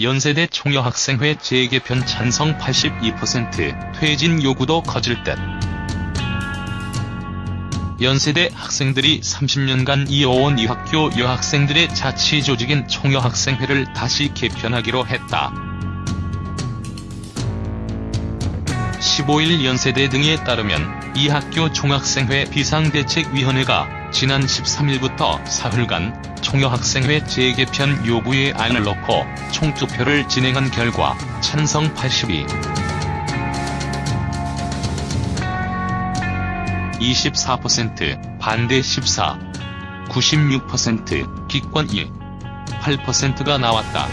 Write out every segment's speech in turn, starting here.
연세대 총여학생회 재개편 찬성 82% 퇴진 요구도 커질 듯. 연세대 학생들이 30년간 이어온 이 학교 여학생들의 자치조직인 총여학생회를 다시 개편하기로 했다. 15일 연세대 등에 따르면 이 학교 총학생회 비상대책위원회가 지난 13일부터 사흘간 총여학생회 재개편 요구의 안을 넣고 총투표를 진행한 결과 찬성 82, 24%, 반대 14, 96%, 기권 1, 8%가 나왔다.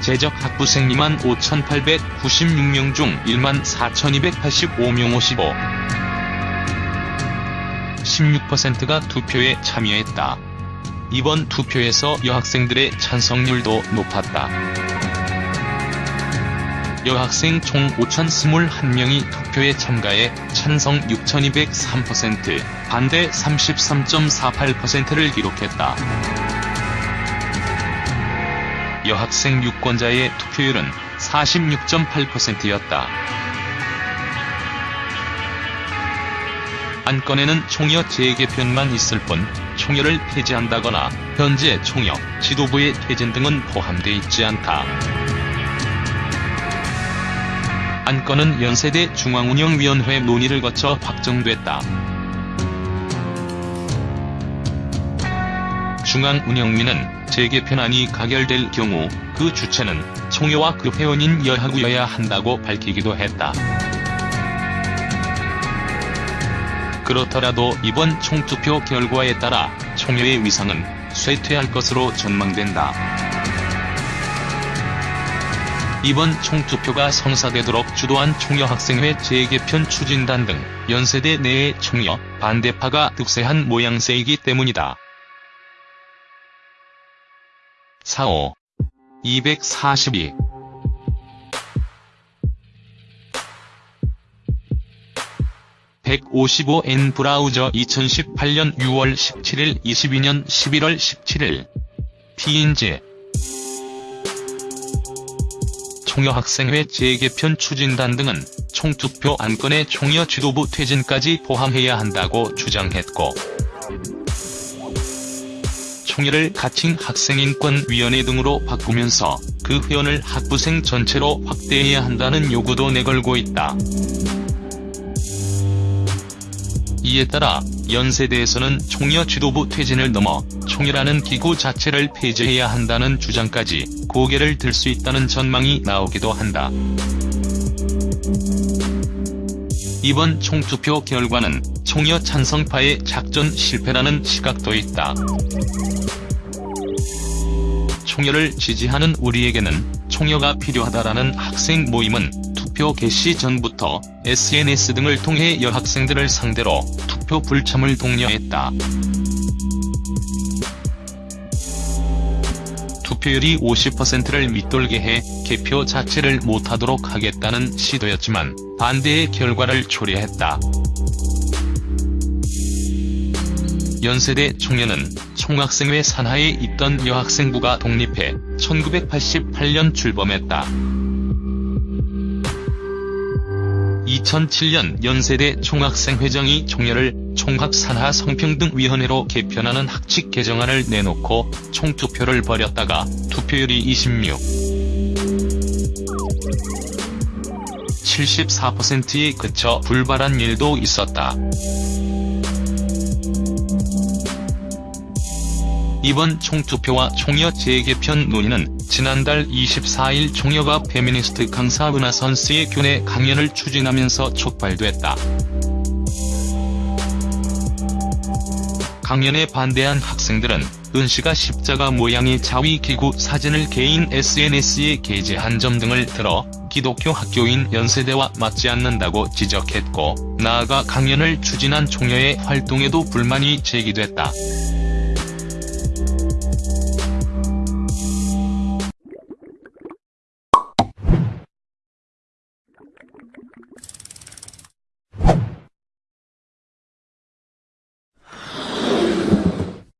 재적 학부생 25,896명 중 14,285명 55, 16%가 투표에 참여했다. 이번 투표에서 여학생들의 찬성률도 높았다. 여학생 총 5,021명이 투표에 참가해 찬성 6,203%, 반대 33.48%를 기록했다. 여학생 유권자의 투표율은 46.8%였다. 안건에는 총여 재개편만 있을 뿐 총여를 폐지한다거나 현재 총여, 지도부의 퇴진 등은 포함돼 있지 않다. 안건은 연세대 중앙운영위원회 논의를 거쳐 확정됐다. 중앙운영위는 재개편안이 가결될 경우 그 주체는 총여와 그 회원인 여하구여야 한다고 밝히기도 했다. 그렇더라도 이번 총투표 결과에 따라 총여의 위상은 쇠퇴할 것으로 전망된다. 이번 총투표가 성사되도록 주도한 총여학생회 재개편 추진단 등 연세대 내의 총여, 반대파가 득세한 모양새이기 때문이다. 45. 242. (155N) 브라우저 2018년 6월 17일 22년 11월 17일 TNG 총여학생회 재개편 추진단 등은 총투표 안건의 총여 지도부 퇴진까지 포함해야 한다고 주장했고 총여를 가칭 학생인권위원회 등으로 바꾸면서 그 회원을 학부생 전체로 확대해야 한다는 요구도 내걸고 있다. 이에 따라 연세대에서는 총여 지도부 퇴진을 넘어 총여라는 기구 자체를 폐지해야 한다는 주장까지 고개를 들 수 있다는 전망이 나오기도 한다. 이번 총투표 결과는 총여 찬성파의 작전 실패라는 시각도 있다. 총여를 지지하는 우리에게는 총여가 필요하다라는 학생 모임은 투표 개시 전부터 SNS 등을 통해 여학생들을 상대로 투표 불참을 독려했다. 투표율이 50%를 밑돌게 해 개표 자체를 못하도록 하겠다는 시도였지만 반대의 결과를 초래했다. 연세대 총연은 총학생회 산하에 있던 여학생부가 독립해 1988년 출범했다. 2007년 연세대 총학생회장이 총연을 총학산하 성평등위원회로 개편하는 학칙 개정안을 내놓고 총투표를 벌였다가 투표율이 26, 74%에 그쳐 불발한 일도 있었다. 이번 총투표와 총여 재개편 논의는 지난달 24일 총여가 페미니스트 강사 은하 선수의 교내 강연을 추진하면서 촉발됐다. 강연에 반대한 학생들은 은씨가 십자가 모양의 자위기구 사진을 개인 SNS에 게재한 점 등을 들어 기독교 학교인 연세대와 맞지 않는다고 지적했고 나아가 강연을 추진한 총여의 활동에도 불만이 제기됐다.